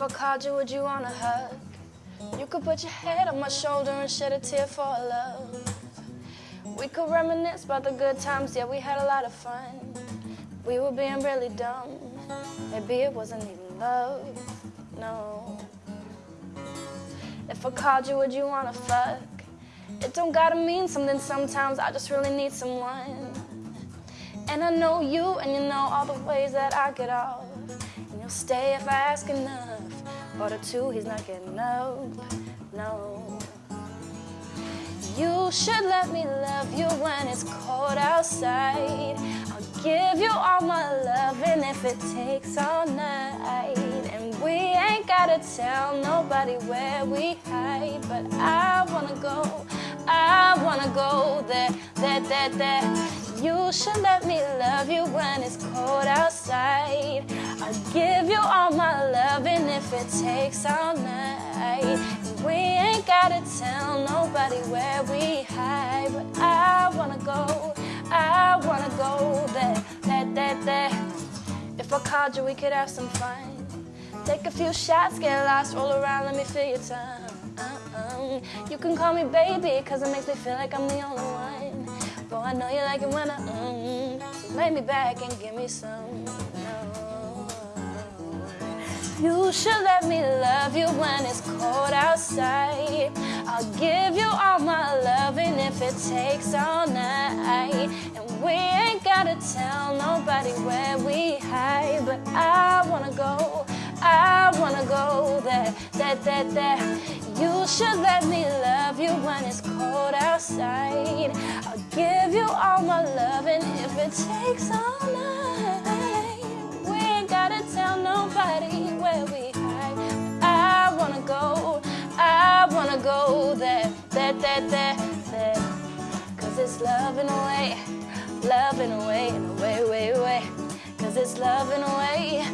If I called you, would you want a hug? You could put your head on my shoulder and shed a tear for our love. We could reminisce about the good times, yeah, we had a lot of fun. We were being really dumb. Maybe it wasn't even love, no. If I called you, would you wanna fuck? It don't gotta mean something sometimes, I just really need someone. And I know you, and you know all the ways that I get off. Stay if I ask enough. But a two, he's not getting up, no. You should let me love you when it's cold outside. I'll give you all my love, and if it takes all night. And we ain't gotta tell nobody where we hide. But I wanna go, I wanna go there, there, there, there. You should let me love you when it's cold outside. I'll it takes all night. And we ain't gotta tell nobody where we hide. But I wanna go, I wanna go there, there, there, there. If I called you, we could have some fun. Take a few shots, get lost, roll around, let me feel your tongue. Uh-uh. You can call me baby, cause it makes me feel like I'm the only one. Boy, I know you like it when I, mm, so lay me back and give me some. You should let me love you when it's cold outside. I'll give you all my love, and if it takes all night. And we ain't gotta tell nobody where we hide, but I wanna go. I wanna go there, there, there, there. You should let me love you when it's cold outside. I'll give you all my love, and if it takes all night, there, there, there. Cause it's love in a way, love in a way, in a way, way, way. Cause it's love in a way,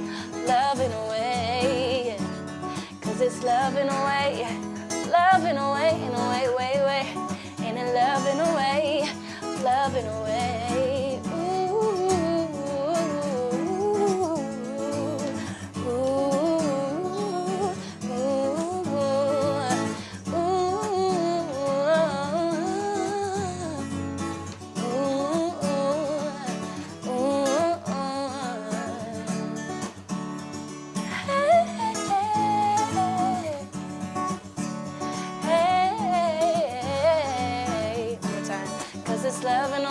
love in a way. Cause it's love in a way, love in a way, in a way, way, way. Ain't it love in a way, love in a way.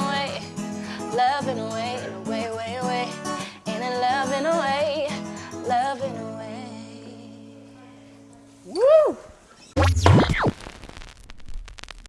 away, loving away, away, away, away, in a loving away, loving away.